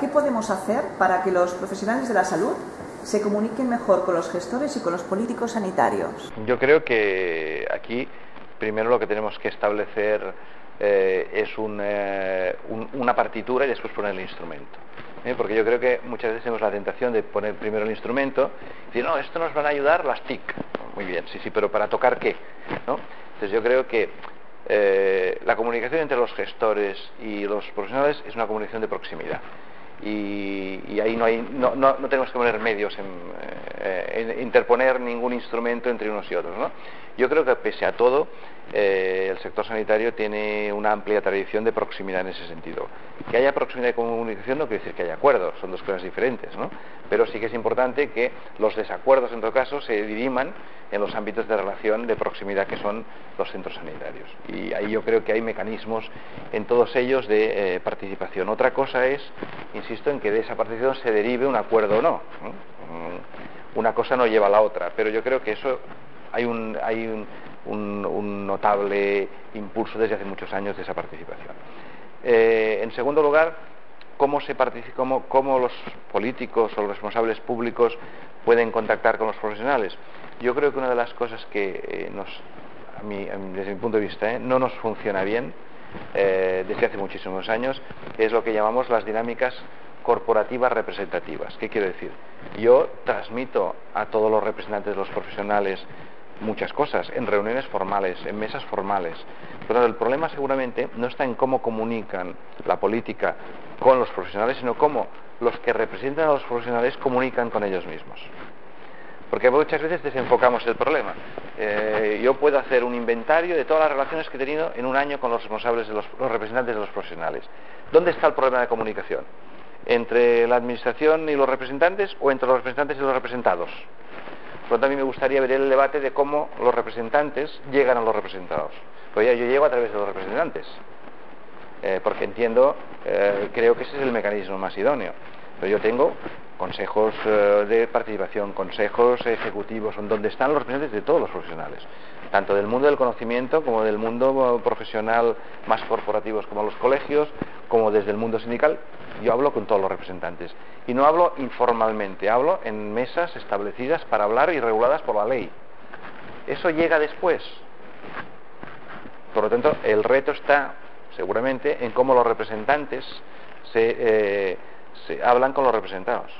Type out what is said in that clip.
¿Qué podemos hacer para que los profesionales de la salud se comuniquen mejor con los gestores y con los políticos sanitarios? Yo creo que aquí primero lo que tenemos que establecer eh, es eh, una partitura y después poner el instrumento. ¿eh? Porque yo creo que muchas veces tenemos la tentación de poner primero el instrumento y decir, no, esto nos van a ayudar las TIC. Muy bien, sí, sí, pero ¿para tocar qué? Entonces yo creo que la comunicación entre los gestores y los profesionales es una comunicación de proximidad y, ahí no, hay, no, no, tenemos que poner medios en, en, interponer ningún instrumento entre unos y otros. ¿no? Yo creo que pese a todo, eh, el sector sanitario tiene una amplia tradición de proximidad en ese sentido. Que haya proximidad de comunicación no quiere decir que haya acuerdos, son dos cosas diferentes, ¿no? Pero sí que es importante que los desacuerdos, en todo caso, se diriman en los ámbitos de relación de proximidad que son los centros sanitarios. Y ahí yo creo que hay mecanismos en todos ellos de eh, participación. Otra cosa es, insisto, en que de esa participación se derive un acuerdo o no. Una cosa no lleva a la otra, pero yo creo que eso hay un, hay un, notable impulso desde hace muchos años de esa participación. Eh, en segundo lugar, ¿cómo, se cómo, cómo los políticos o los responsables públicos pueden contactar con los profesionales? Yo creo que una de las cosas que eh, nos, desde mi punto de vista, eh, no nos funciona bien desde hace muchísimos años es lo que llamamos las dinámicas corporativas representativas. ¿Qué quiero decir? Yo transmito a todos los representantes de los profesionales muchas cosas, en reuniones formales, en mesas formales. Pero el problema seguramente no está en cómo comunican la política con los profesionales, sino cómo los que representan a los profesionales comunican con ellos mismos. Porque muchas veces desenfocamos el problema. Eh, yo puedo hacer un inventario de todas las relaciones que he tenido en un año con los responsables de los, los representantes de los profesionales. ¿Dónde está el problema de comunicación? ¿Entre la administración y los representantes o entre los representantes y los representados? Por lo tanto, a mí me gustaría ver el debate de cómo los representantes llegan a los representados. Pues ya yo llego a través de los representantes, eh, porque entiendo, eh, creo que ese es el mecanismo más idóneo. Pero yo tengo consejos eh, de participación, consejos ejecutivos, donde están los representantes de todos los profesionales, tanto del mundo del conocimiento como del mundo profesional más corporativos como los colegios, como desde el mundo sindical. Yo hablo con todos los representantes y no hablo informalmente, hablo en mesas establecidas para hablar y reguladas por la ley. Eso llega después. Por lo tanto, el reto está seguramente en cómo los representantes se, eh, se hablan con los representados.